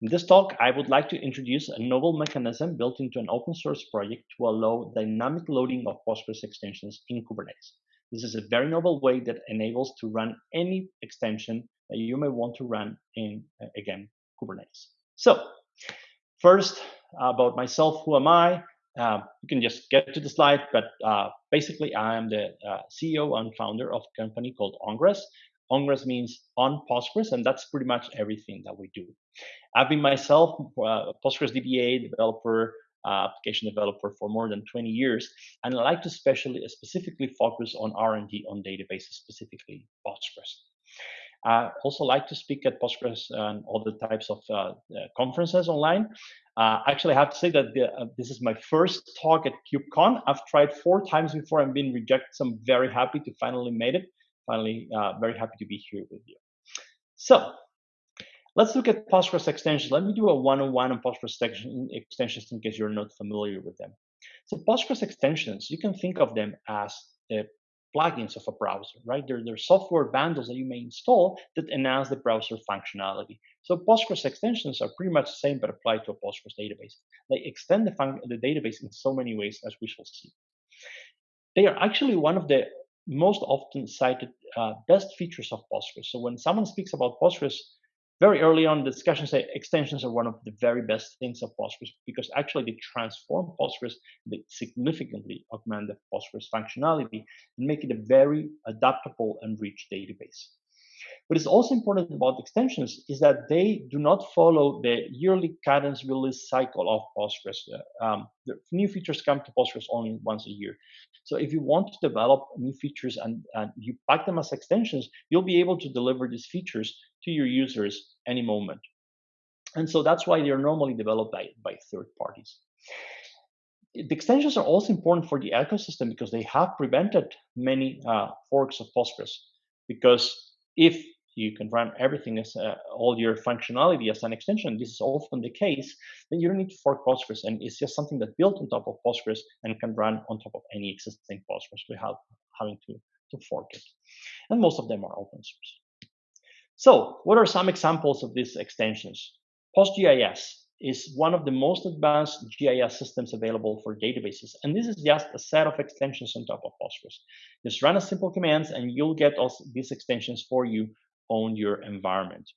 In this talk, I would like to introduce a novel mechanism built into an open source project to allow dynamic loading of Postgres extensions in Kubernetes. This is a very novel way that enables to run any extension that you may want to run in, uh, again, Kubernetes. So first, about myself, who am I? Uh, you can just get to the slide, but uh, basically I am the uh, CEO and founder of a company called OnGres. OnGres means on Postgres, and that's pretty much everything that we do. I've been myself a Postgres DBA developer, uh, application developer for more than 20 years, and I like to specially, specifically focus on R&D on databases, specifically Postgres. I also like to speak at Postgres and other types of uh, uh, conferences online. Uh, actually, I have to say that the, uh, this is my first talk at KubeCon. I've tried four times before and been rejected, so I'm very happy to finally made it. Finally, uh, very happy to be here with you. So let's look at Postgres extensions. Let me do a one-on-one on Postgres extensions in case you're not familiar with them. So Postgres extensions, you can think of them as the plugins of a browser, right? They're, they're software bundles that you may install that enhance the browser functionality. So Postgres extensions are pretty much the same, but applied to a Postgres database. They extend the, the database in so many ways, as we shall see. They are actually one of the most often cited uh, best features of Postgres. So when someone speaks about Postgres, very early on the discussion say extensions are one of the very best things of Postgres because actually they transform Postgres, they significantly augment the Postgres functionality and make it a very adaptable and rich database. What is also important about extensions is that they do not follow the yearly cadence release cycle of Postgres. Uh, um, the new features come to Postgres only once a year. So if you want to develop new features and, and you pack them as extensions, you'll be able to deliver these features to your users any moment. And so that's why they're normally developed by, by third parties. The extensions are also important for the ecosystem because they have prevented many uh, forks of Postgres. Because if you can run everything as uh, all your functionality as an extension. This is often the case. Then you don't need to fork Postgres, and it's just something that built on top of Postgres and can run on top of any existing Postgres without having to, to fork it. And most of them are open source. So, what are some examples of these extensions? PostGIS is one of the most advanced GIS systems available for databases. And this is just a set of extensions on top of Postgres. Just run a simple commands and you'll get these extensions for you on your environment.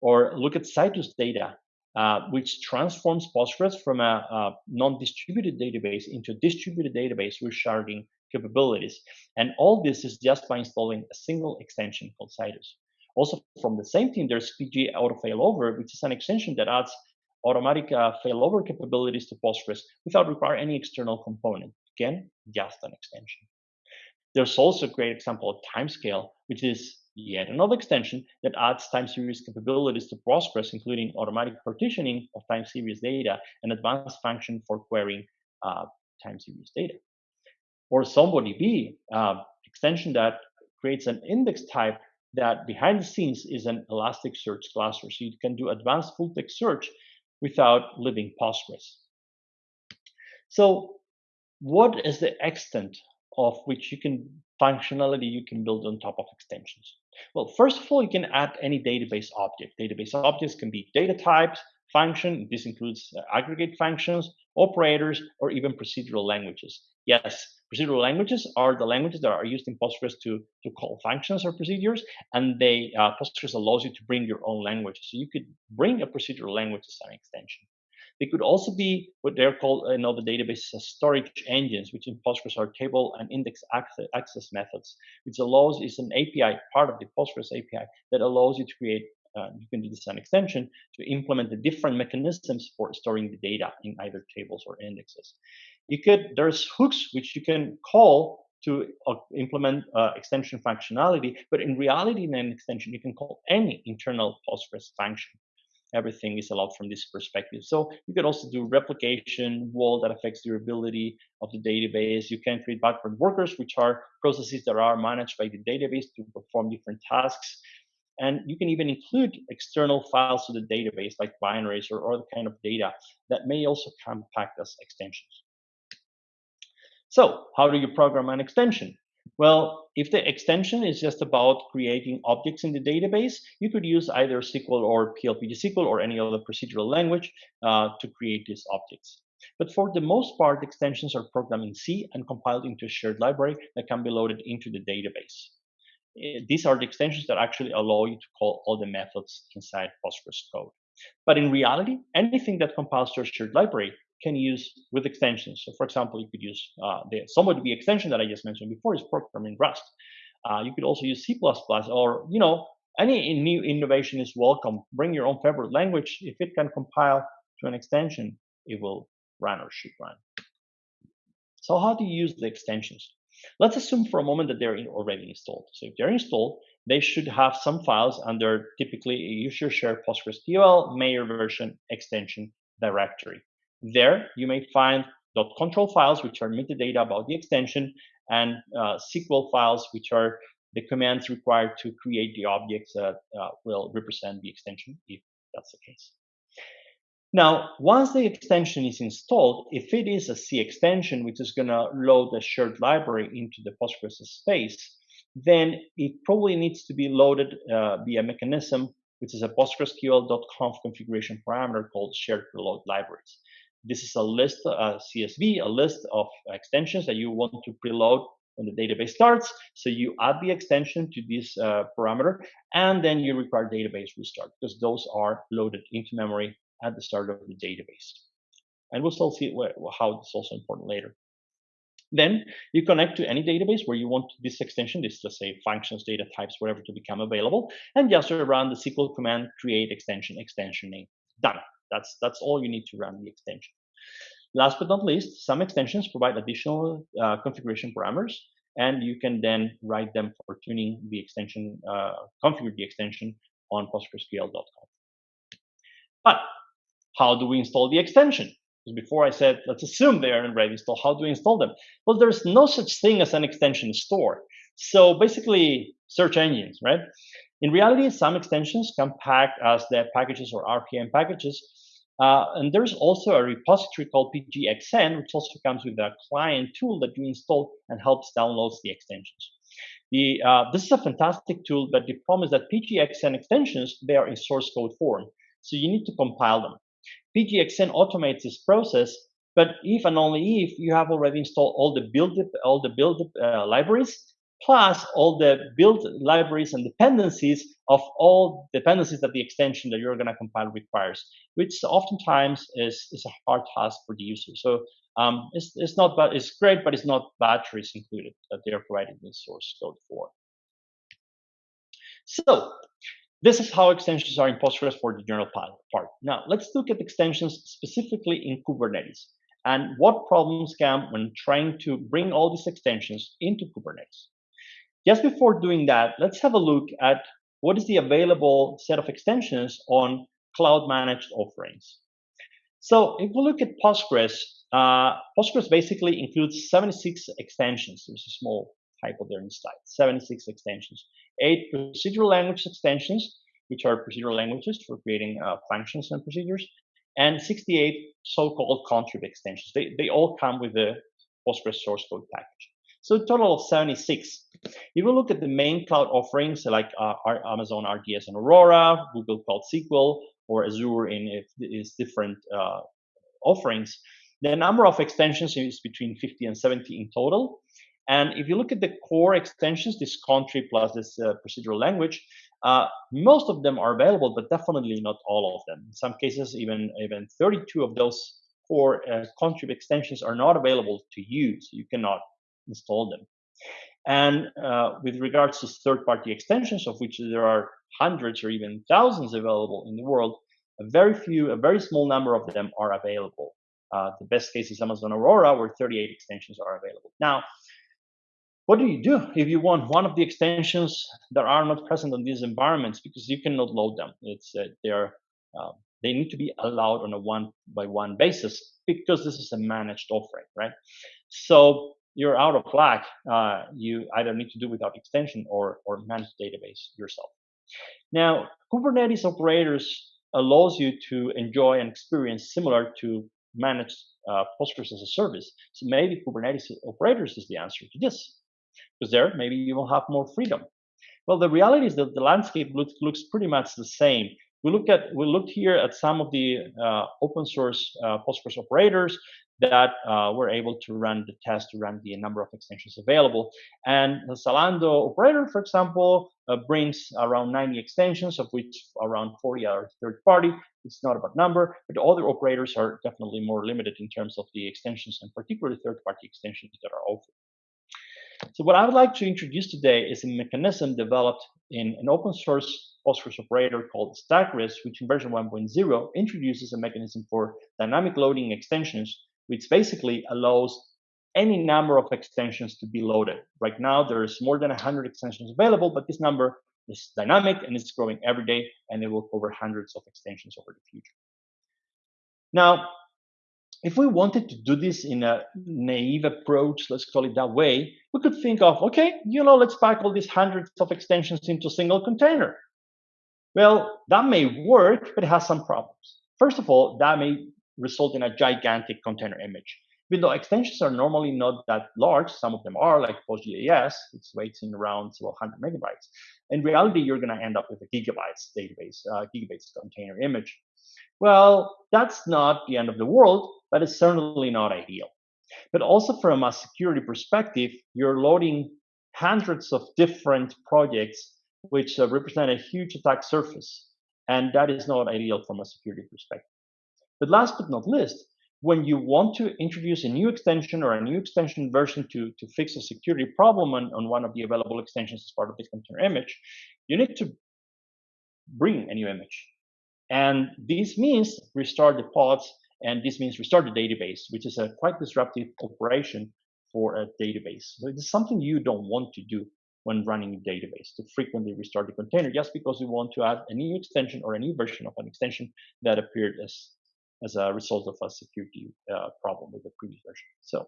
Or look at Citus data, uh, which transforms Postgres from a, a non-distributed database into a distributed database with sharding capabilities. And all this is just by installing a single extension called Citus. Also from the same team, there's PG Auto Failover, which is an extension that adds automatic uh, failover capabilities to Postgres without requiring any external component. Again, just an extension. There's also a great example of Timescale, which is yet another extension that adds time series capabilities to Postgres, including automatic partitioning of time series data and advanced function for querying uh, time series data. Or ZomboDB, uh, extension that creates an index type that behind the scenes is an Elasticsearch cluster. So you can do advanced full text search without leaving Postgres. So what is the extent of which you can functionality you can build on top of extensions? Well, first of all, you can add any database object. Database objects can be data types, function. This includes uh, aggregate functions, operators, or even procedural languages. Yes, procedural languages are the languages that are used in Postgres to, to call functions or procedures, and they uh, Postgres allows you to bring your own languages. So you could bring a procedural language as an extension. They could also be what they're called in other databases storage engines, which in Postgres are table and index access methods, which allows is an API, part of the Postgres API, that allows you to create, uh, you can do this an extension to implement the different mechanisms for storing the data in either tables or indexes. You could, there's hooks which you can call to uh, implement uh, extension functionality, but in reality, in an extension, you can call any internal Postgres function everything is allowed from this perspective. So you could also do replication, WAL that affects durability of the database. You can create background workers, which are processes that are managed by the database to perform different tasks. And you can even include external files to the database, like binaries or other kind of data that may also come packed as extensions. So how do you program an extension? Well, if the extension is just about creating objects in the database, you could use either SQL or PLPG SQL or any other procedural language uh, to create these objects. But for the most part, extensions are programmed in C and compiled into a shared library that can be loaded into the database. Eh, these are the extensions that actually allow you to call all the methods inside Postgres code. But in reality, anything that compiles to a shared library can use with extensions. So for example, you could use uh, the ZomboDB extension that I just mentioned before is programmed in Rust. Uh, you could also use C++ or, you know, any new innovation is welcome. Bring your own favorite language. If it can compile to an extension, it will run or should run. So how do you use the extensions? Let's assume for a moment that they're already installed. So if they're installed, they should have some files under typically a user share PostgreSQL mayor version extension directory. There, you may find .control files, which are metadata about the extension, and uh, SQL files, which are the commands required to create the objects that uh, will represent the extension, if that's the case. Now, once the extension is installed, if it is a C extension, which is going to load the shared library into the Postgres space, then it probably needs to be loaded uh, via mechanism, which is a PostgreSQL.conf configuration parameter called shared preload libraries. This is a list, a CSV, a list of extensions that you want to preload when the database starts. So you add the extension to this uh, parameter, and then you require database restart because those are loaded into memory at the start of the database. And we'll still see how it's also important later. Then you connect to any database where you want this extension, this let's say functions, data types, whatever to become available, and just run the SQL command create extension, extension name. Done. That's that's all you need to run the extension. Last but not least, some extensions provide additional uh, configuration parameters, and you can then write them for tuning the extension, uh, configure the extension on PostgreSQL.conf. But how do we install the extension? Because before I said, let's assume they are already installed. How do we install them? Well, there's no such thing as an extension store. So basically, search engines, right? In reality, some extensions come packed as the packages or RPM packages. Uh, and there's also a repository called pgxn, which also comes with a client tool that you install and helps download the extensions. The, uh, this is a fantastic tool, but the problem is that pgxn extensions, they are in source code form. So you need to compile them. PGXN automates this process, but if and only if you have already installed all the build all the build uh, libraries plus all the built libraries and dependencies of all dependencies that the extension that you're going to compile requires, which oftentimes is, is a hard task for the user. So um, it's, it's not but it's great, but it's not batteries included that they're providing the source code for. So this is how extensions are in Postgres for the general part. Now, let's look at extensions specifically in Kubernetes and what problems come when trying to bring all these extensions into Kubernetes. Just before doing that, let's have a look at what is the available set of extensions on cloud managed offerings. So if we look at Postgres, uh, Postgres basically includes 76 extensions. There's a small typo there inside, 76 extensions eight procedural language extensions, which are procedural languages for creating uh, functions and procedures, and 68 so-called contrib extensions. They, they all come with the Postgres source code package. So total of 76. If you look at the main cloud offerings like uh, Amazon RDS and Aurora, Google Cloud SQL, or Azure in its different uh, offerings, the number of extensions is between 50 and 70 in total. And if you look at the core extensions, this contrib plus this uh, procedural language, uh, most of them are available, but definitely not all of them. In some cases, even, even 32 of those core uh, contrib extensions are not available to use. You cannot install them. And uh, with regards to third-party extensions, of which there are hundreds or even thousands available in the world, a very few, a very small number of them are available. Uh, the best case is Amazon Aurora, where 38 extensions are available. Now, what do you do if you want one of the extensions that are not present on these environments because you cannot load them? It's uh, they're uh, they need to be allowed on a one by one basis because this is a managed offering, right? So you're out of luck. Uh, you either need to do without extension or or manage the database yourself. Now, Kubernetes operators allows you to enjoy an experience similar to managed uh, Postgres as a service. So maybe Kubernetes operators is the answer to this. because there maybe you will have more freedom. Well, the reality is that the landscape looks, looks pretty much the same. We look at we looked here at some of the uh, open source uh, Postgres operators that uh, were able to run the test to run the number of extensions available. And the Zalando operator, for example, uh, brings around 90 extensions, of which around 40 are third party. It's not about number, but other operators are definitely more limited in terms of the extensions and particularly third party extensions that are offered. So what I would like to introduce today is a mechanism developed in an open source Postgres operator called StackGres, which in version 1.0 introduces a mechanism for dynamic loading extensions which basically allows any number of extensions to be loaded. Right now, there's more than 100 extensions available, but this number is dynamic and it's growing every day, and it will cover hundreds of extensions over the future. Now, if we wanted to do this in a naive approach, let's call it that way, we could think of, okay, you know, let's pack all these hundreds of extensions into a single container. Well, that may work, but it has some problems. First of all, that may result in a gigantic container image. Even though extensions are normally not that large, some of them are, like PostGIS, it's weights in around several hundred megabytes. In reality, you're going to end up with a gigabytes database, uh, gigabytes container image. Well, that's not the end of the world, but it's certainly not ideal. But also from a security perspective, you're loading hundreds of different projects which uh, represent a huge attack surface. And that is not ideal from a security perspective. But last but not least, when you want to introduce a new extension or a new extension version to, to fix a security problem on, on one of the available extensions as part of the container image, you need to bring a new image. And this means restart the pods, and this means restart the database, which is a quite disruptive operation for a database. So it's something you don't want to do when running a database to frequently restart the container just because you want to add a new extension or a new version of an extension that appeared as as a result of a security uh, problem with the previous version. So,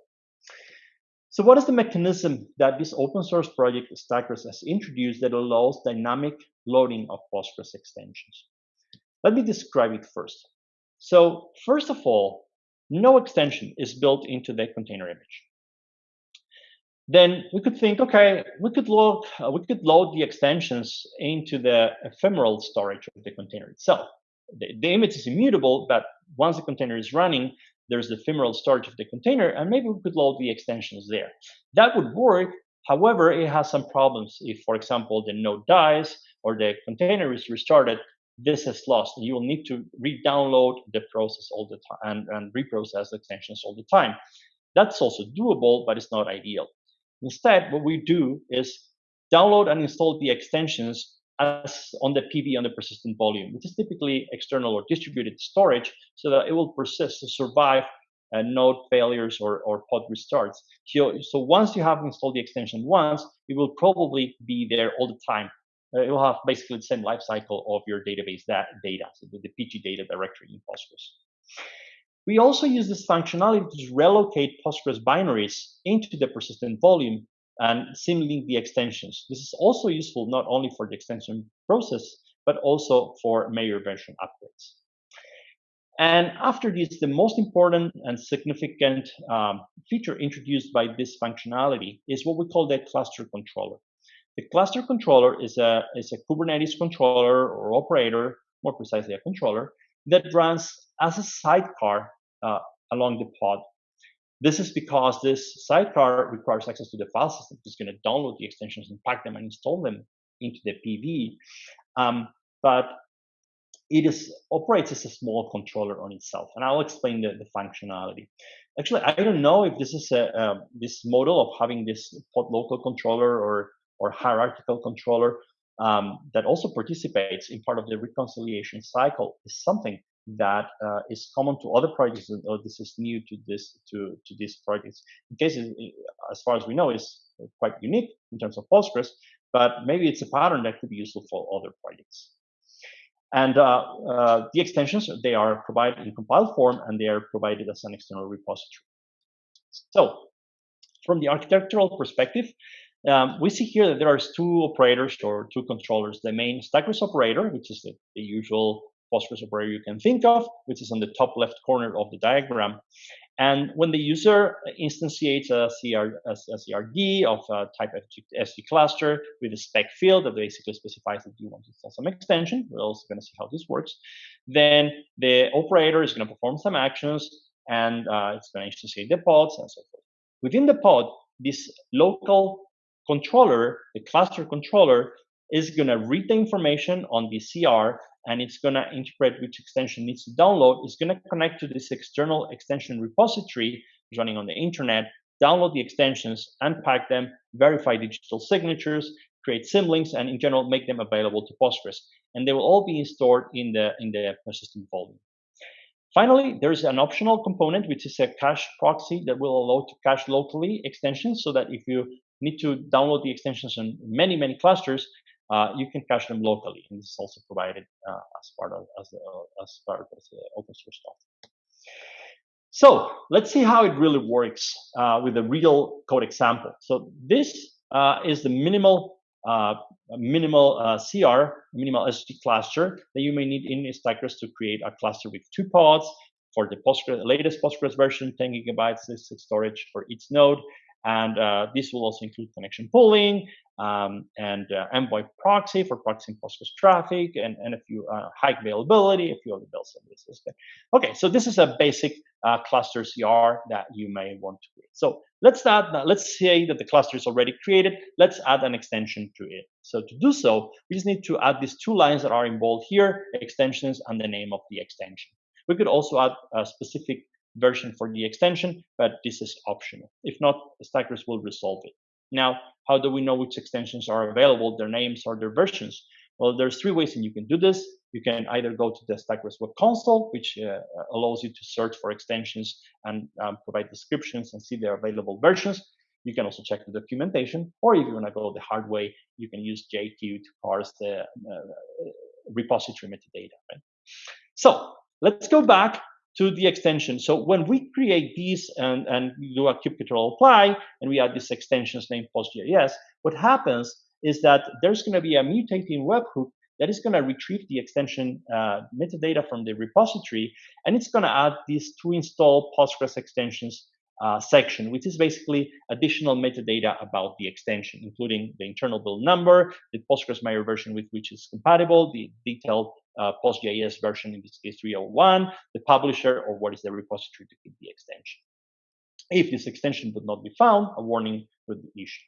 so what is the mechanism that this open source project StackGres has introduced that allows dynamic loading of Postgres extensions? Let me describe it first. So first of all, no extension is built into the container image. Then we could think, okay, we could load, uh, we could load the extensions into the ephemeral storage of the container itself the, the image is immutable, but once the container is running, there's the ephemeral storage of the container, and maybe we could load the extensions there. That would work. However, it has some problems. If, for example, the node dies or the container is restarted, this is lost. You will need to re-download the process all the time and, and reprocess the extensions all the time. That's also doable, but it's not ideal. Instead, what we do is download and install the extensions as on the PV on the persistent volume, which is typically external or distributed storage, so that it will persist to survive uh, node failures or, or pod restarts. So, so once you have installed the extension once, it will probably be there all the time. Uh, it will have basically the same life cycle of your database that data, so the, the PG data directory in Postgres. We also use this functionality to relocate Postgres binaries into the persistent volume and symlink the extensions. This is also useful not only for the extension process, but also for major version upgrades. And after this, the most important and significant um, feature introduced by this functionality is what we call the cluster controller. The cluster controller is a, is a Kubernetes controller or operator, more precisely a controller, that runs as a sidecar along the pod this is because this sidecar requires access to the file system. It's going to download the extensions and pack them and install them into the PV. Um, but it is operates as a small controller on itself, and I'll explain the, the functionality. Actually, I don't know if this is a uh, this model of having this pod local controller or or hierarchical controller um, that also participates in part of the reconciliation cycle is something that uh, is common to other projects or this is new to this to to these projects. In case as far as we know is quite unique in terms of postgres but maybe it's a pattern that could be useful for other projects. And uh, uh, the extensions they are provided in compiled form and they are provided as an external repository. So from the architectural perspective um, we see here that there are two operators or two controllers. The main StackGres operator which is the, the usual Postgres operator you can think of, which is on the top left corner of the diagram. And when the user instantiates a, CR, a, a CRD of a type SG cluster with a spec field that basically specifies that you want to install some extension, we're also going to see how this works, then the operator is going to perform some actions and uh, it's going to instantiate the pods and so forth. Within the pod, this local controller, the cluster controller, is going to read the information on the CR and it's going to interpret which extension needs to download. It's going to connect to this external extension repository running on the internet, download the extensions, unpack them, verify digital signatures, create symlinks, and in general make them available to Postgres. And they will all be stored in the in the persistent volume. Finally, there's an optional component which is a cache proxy that will allow to cache locally extensions so that if you need to download the extensions on many many clusters, uh, you can cache them locally, and this is also provided uh, as part of as, uh, as part of the open source stuff. So let's see how it really works uh, with a real code example. So this uh, is the minimal uh, minimal CR, minimal SG cluster that you may need in StackGres to create a cluster with two pods for the Postgres, latest Postgres version, 10 gigabytes storage for each node, and uh, this will also include connection pooling um, and uh, Envoy proxy for proxying Postgres traffic and, and a few uh, high availability, a few other bells and whistles. Okay, so this is a basic uh, cluster CR that you may want to create. So let's add, let's say that the cluster is already created. Let's add an extension to it. So to do so, we just need to add these two lines that are in bold here, extensions and the name of the extension. We could also add a specific version for the extension, but this is optional. If not, StackGres will resolve it. Now, how do we know which extensions are available, their names or their versions? Well, there's three ways that you can do this. You can either go to the StackGres Web Console, which uh, allows you to search for extensions and um, provide descriptions and see their available versions. You can also check the documentation, or if you want to go the hard way, you can use JQ to parse the uh, repository metadata. Right? So let's go back to the extension. So when we create these and, and do a kubectl apply and we add these extensions named PostGIS, what happens is that there's going to be a mutating webhook that is going to retrieve the extension uh, metadata from the repository, and it's going to add these to install Postgres extensions uh, section, which is basically additional metadata about the extension, including the internal build number, the Postgres PostgreSMIRE version with which it's compatible, the detailed uh, PostGIS version, in this case 301, the publisher, or what is the repository to keep the extension. If this extension would not be found, a warning would be issued.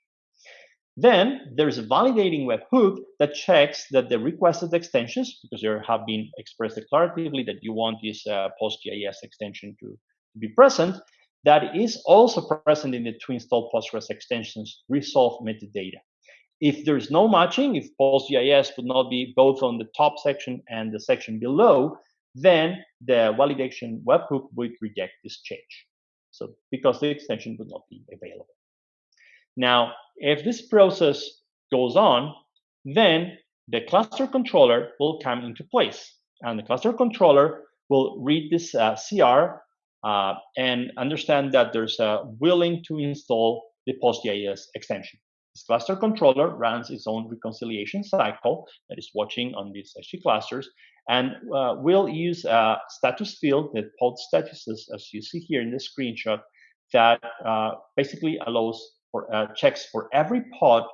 Then there's a validating webhook that checks that the requested extensions, because there have been expressed declaratively that you want this uh, PostGIS extension to, to be present, that is also present in the to install Postgres extensions resolve metadata. If there's no matching, if PostGIS would not be both on the top section and the section below, then the validation webhook would reject this change. So because the extension would not be available. Now, if this process goes on, then the cluster controller will come into place. And the cluster controller will read this uh, CR uh, and understand that there's a willing to install the PostGIS extension. This cluster controller runs its own reconciliation cycle that is watching on these SG clusters and uh, will use a status field, the pod statuses, as you see here in this screenshot, that uh, basically allows for uh, checks for every pod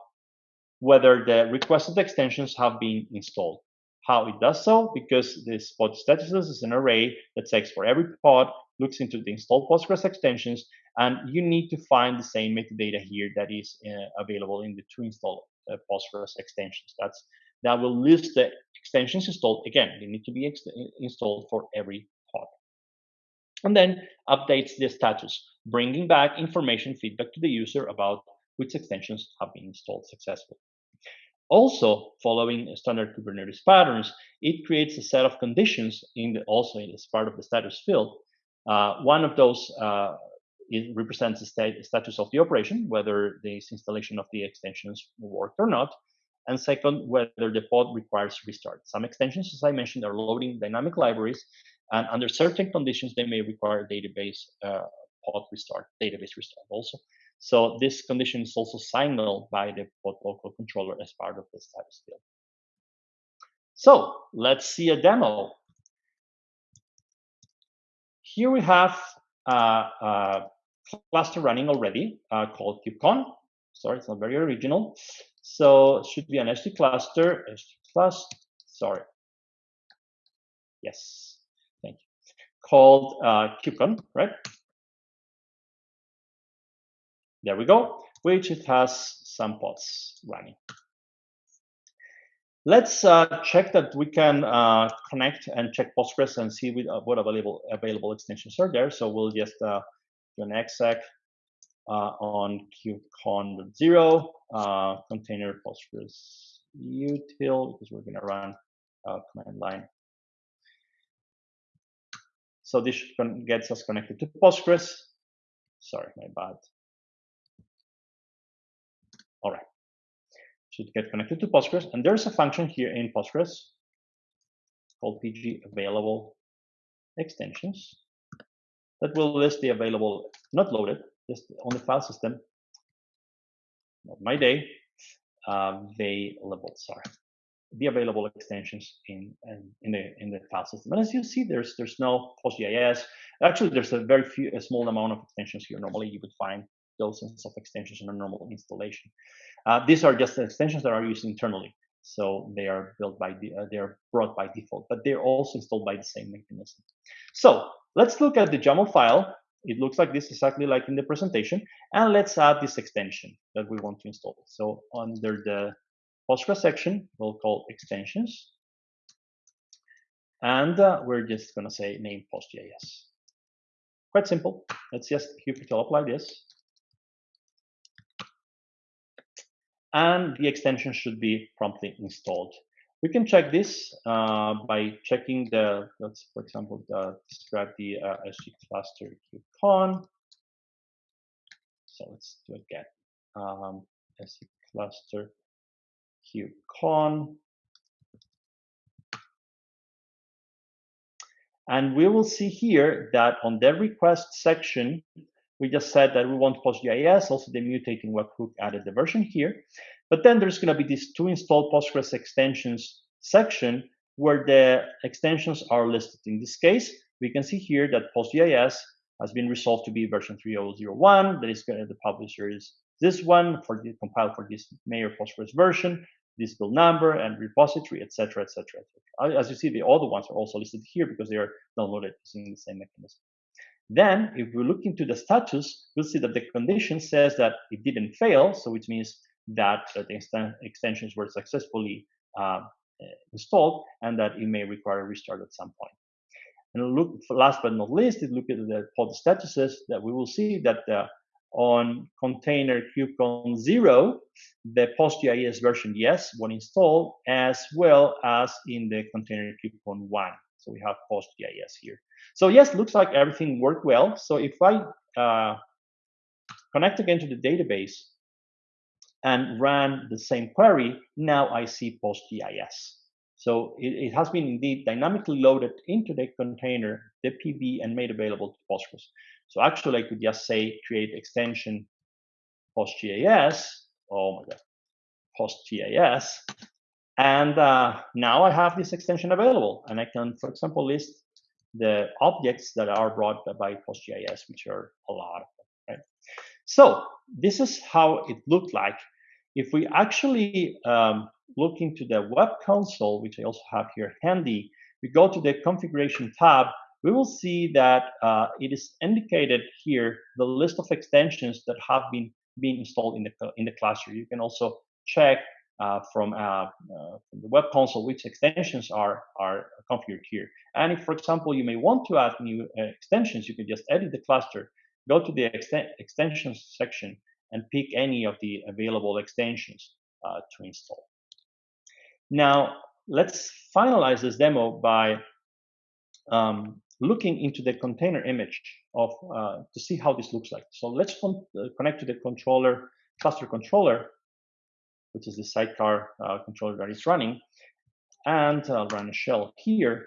whether the requested extensions have been installed. How it does so? Because this pod statuses is an array that checks for every pod, looks into the installed Postgres extensions, and you need to find the same metadata here that is uh, available in the to install uh, Postgres extensions. That's that will list the extensions installed. Again, they need to be installed for every pod. And then updates the status, bringing back information feedback to the user about which extensions have been installed successfully. Also, following standard Kubernetes patterns, it creates a set of conditions in the, also as part of the status field. Uh, one of those uh, it represents the state, status of the operation, whether this installation of the extensions worked or not. And second, whether the pod requires restart. Some extensions, as I mentioned, are loading dynamic libraries, and under certain conditions, they may require database uh, pod restart, database restart also. So this condition is also signaled by the pod local controller as part of the status field. So let's see a demo. Here we have uh, uh, cluster running already uh, called KubeCon. Sorry, it's not very original. So should be an SD cluster, SD plus, sorry. Yes, thank you. Called uh, KubeCon, right? There we go, which it has some pods running. Let's uh, check that we can uh, connect and check Postgres and see with, uh, what available available extensions are there. So we'll just uh, an exec uh, on kubecon.0 uh, container Postgres util because we're going to run command line. So this gets us connected to Postgres. Sorry, my bad. All right should get connected to Postgres. And there's a function here in Postgres called pg available extensions that will list the available, not loaded, just on the file system, not my day, um, available, sorry, the available extensions in, in, in the in the file system. And as you see, there's there's no PostGIS. Actually, there's a very few, a small amount of extensions here. Normally, you would find dozens of extensions in a normal installation. Uh, these are just extensions that are used internally. So they are built by the, uh, they are brought by default, but they're also installed by the same mechanism. So let's look at the YAML file. It looks like this exactly like in the presentation. And let's add this extension that we want to install. So under the Postgres section, we'll call extensions. And uh, we're just going to say name PostGIS. Quite simple. Let's just keep kubectl apply this. And the extension should be promptly installed. We can check this uh, by checking the, let's for example, the, describe the uh, SG cluster kubecon. So let's do it again. Um, SG cluster kubecon. And we will see here that on the request section, we just said that we want PostGIS, also the mutating webhook added the version here. But then there's going to be this to install Postgres extensions section where the extensions are listed. In this case, we can see here that PostGIS has been resolved to be version 3001. That is going to the publisher is this one for the compiled for this Mayor Postgres version, this build number and repository, etc., etc. As you see, the other ones are also listed here because they are downloaded using the same mechanism. Then, if we look into the status, we'll see that the condition says that it didn't fail, so which means that uh, the extensions were successfully uh, installed and that it may require a restart at some point. And look, last but not least, if we look at the pod statuses, that we will see that uh, on container kubecon 0, the PostGIS version, yes, was installed, as well as in the container kubecon 1. So we have PostGIS here. So yes, looks like everything worked well. So if I uh, connect again to the database and run the same query, now I see PostGIS. So it, it, has been indeed dynamically loaded into the container, the PV, and made available to Postgres. So actually, I could just say create extension PostGIS. Oh my God, PostGIS, and uh, now I have this extension available, and I can, for example, list the objects that are brought by PostGIS, which are a lot of them, right? So this is how it looked like. If we actually um, look into the web console, which I also have here handy, we go to the configuration tab, we will see that uh, it is indicated here the list of extensions that have been being installed in the in the cluster. You can also check uh, from, uh, uh, from, the web console which extensions are, are configured here. And if, for example, you may want to add new uh, extensions, you can just edit the cluster, go to the extensions section, and pick any of the available extensions uh, to install. Now, let's finalize this demo by um, looking into the container image of uh, to see how this looks like. So let's con connect to the controller, cluster controller, which is the sidecar uh, controller that is running. And I'll run a shell here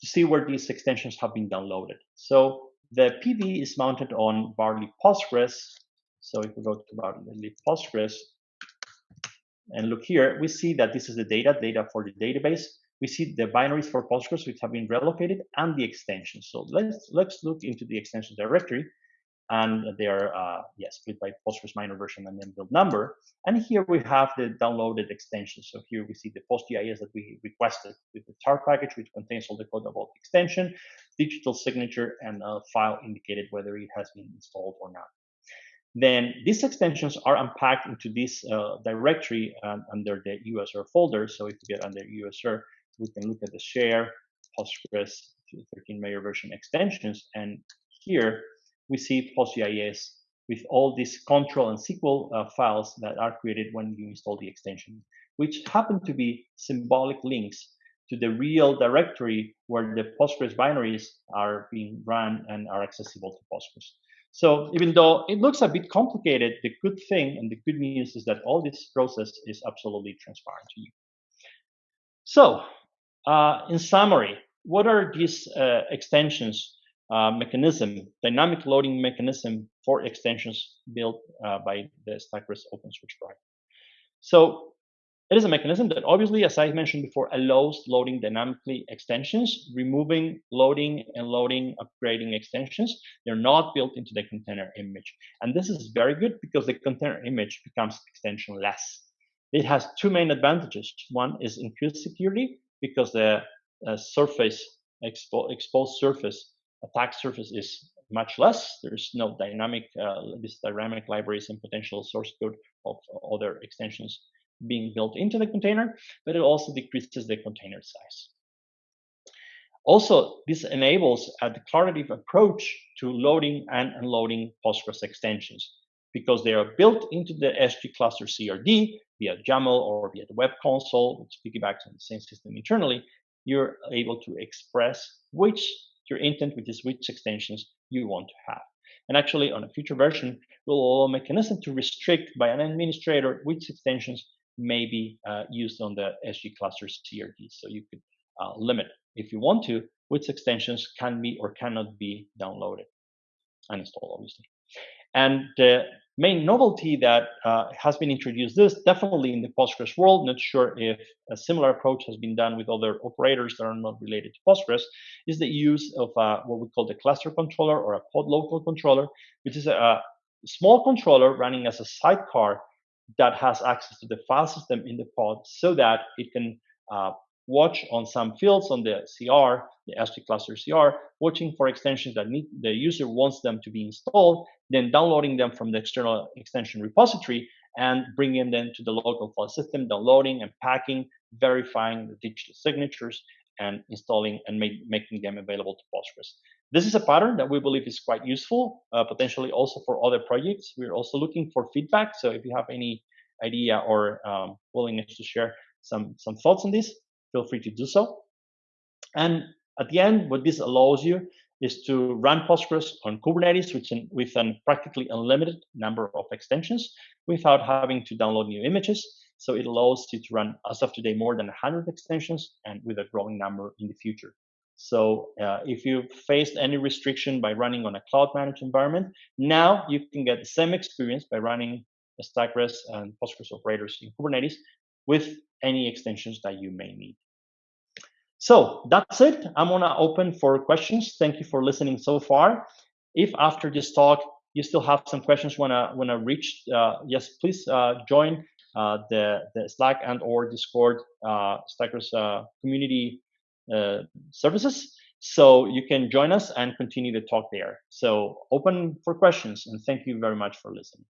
to see where these extensions have been downloaded. So the PV is mounted on Barley Postgres. So if we go to Barley Postgres and look here, we see that this is the data, data for the database. we see the binaries for Postgres which have been relocated and the extensions. So let's let's look into the extensions directory, and they are uh, yeah, split by Postgres minor version and then build number. And here we have the downloaded extension. So here we see the PostGIS that we requested with the tar package, which contains all the code about the extension, digital signature, and a file indicated whether it has been installed or not. Then these extensions are unpacked into this uh, directory um, under the USR folder. So if you get under USR, we can look at the share Postgres 13 major version extensions. And here we see PostGIS with all these control and SQL uh, files that are created when you install the extension, which happen to be symbolic links to the real directory where the Postgres binaries are being run and are accessible to Postgres. So even though it looks a bit complicated, the good thing and the good news is that all this process is absolutely transparent to you. So uh, in summary, what are these uh, extensions uh, mechanism, dynamic loading mechanism for extensions built uh, by the StackGres open source project? So it is a mechanism that obviously, as I mentioned before, allows loading dynamically extensions, removing loading and loading, upgrading extensions. They're not built into the container image. And this is very good because the container image becomes extension-less. It has two main advantages. One is increased security because the uh, surface, expo exposed surface, attack surface is much less. There's no dynamic, uh, this dynamic libraries and potential source code of other extensions being built into the container, but it also decreases the container size. Also, this enables a declarative approach to loading and unloading Postgres extensions because they are built into the SG cluster CRD via YAML or via the web console, which piggybacks on the same system internally, you're able to express which your intent, which is which extensions you want to have. And actually, on a future version, we'll allow a mechanism to restrict by an administrator which extensions may be uh, used on the SG clusters CRD. So you could uh, limit, if you want to, which extensions can be or cannot be downloaded and installed, obviously. And the main novelty that uh, has been introduced this definitely in the Postgres world, not sure if a similar approach has been done with other operators that are not related to Postgres, is the use of uh, what we call the cluster controller or a pod local controller, which is a, a small controller running as a sidecar that has access to the file system in the pod so that it can uh, watch on some fields on the CR, the SG cluster CR, watching for extensions that need, the user wants them to be installed, then downloading them from the external extension repository and bringing them to the local file system, downloading and packing, verifying the digital signatures, and installing and make, making them available to Postgres. This is a pattern that we believe is quite useful, uh, potentially also for other projects. We're also looking for feedback. So if you have any idea or um, willingness to share some, some thoughts on this, feel free to do so. And at the end, what this allows you is to run Postgres on Kubernetes with an, with a practically unlimited number of extensions without having to download new images. So it allows you to run, as of today, more than 100 extensions and with a growing number in the future. So uh, if you faced any restriction by running on a cloud managed environment, now you can get the same experience by running StackGres and Postgres operators in Kubernetes with any extensions that you may need. So that's it. I'm gonna open for questions. Thank you for listening so far. If after this talk you still have some questions wanna wanna reach, uh, yes, please uh, join uh, the the Slack and or Discord uh, StackGres uh, community uh, services. So you can join us and continue the talk there. So open for questions and thank you very much for listening.